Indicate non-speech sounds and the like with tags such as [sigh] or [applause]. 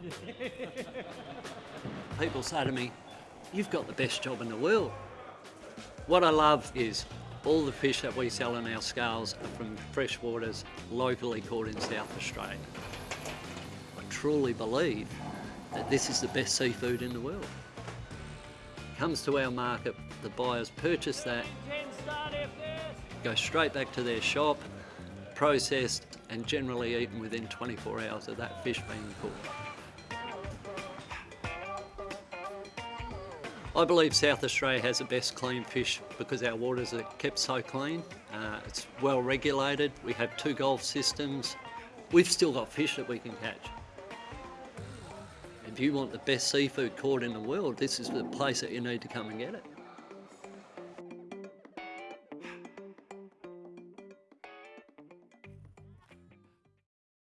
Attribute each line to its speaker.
Speaker 1: [laughs] People say to me, you've got the best job in the world. What I love is all the fish that we sell in our scales are from freshwaters locally caught in South Australia. I truly believe that this is the best seafood in the world. Comes to our market, the buyers purchase that, go straight back to their shop, processed and generally eaten within 24 hours of that fish being cooked. I believe South Australia has the best clean fish because our waters are kept so clean. Uh, it's well regulated, we have two gulf systems. We've still got fish that we can catch. If you want the best seafood caught in the world, this is the place that you need to come and get it.